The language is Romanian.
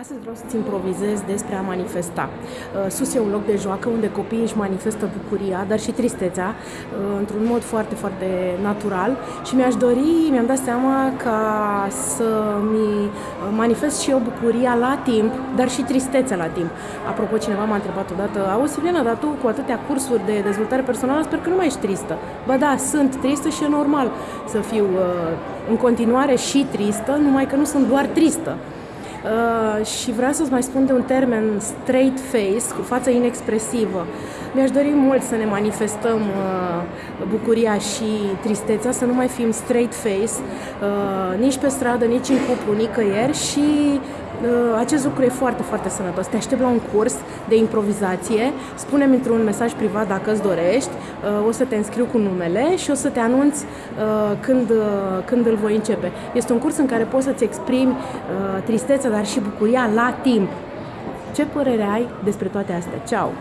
Astăzi vreau să-ți improvizez despre a manifesta. Uh, sus e un loc de joacă unde copiii își manifestă bucuria, dar și tristețea, uh, într-un mod foarte, foarte natural și mi-aș dori, mi-am dat seama ca să-mi manifest și eu bucuria la timp, dar și tristețea la timp. Apropo, cineva m-a întrebat odată, auzi, Silviana, dar tu cu atâtea cursuri de dezvoltare personală sper că nu mai ești tristă. Ba da, sunt tristă și e normal să fiu uh, în continuare și tristă, numai că nu sunt doar tristă. Uh, și vreau să-ți mai spun de un termen straight face, cu față inexpresivă. Mi-aș dori mult să ne manifestăm uh, bucuria și tristețea, să nu mai fim straight face, uh, nici pe stradă, nici în cuplu, nicăieri și uh, acest lucru e foarte, foarte sănătos. Te aștept la un curs de improvizație, spune-mi într-un mesaj privat dacă îți dorești, uh, o să te înscriu cu numele și o să te anunț uh, când, uh, când îl voi începe. Este un curs în care poți să-ți exprimi uh, tristețea, dar și bucuria la timp. Ce părere ai despre toate astea? Ceau!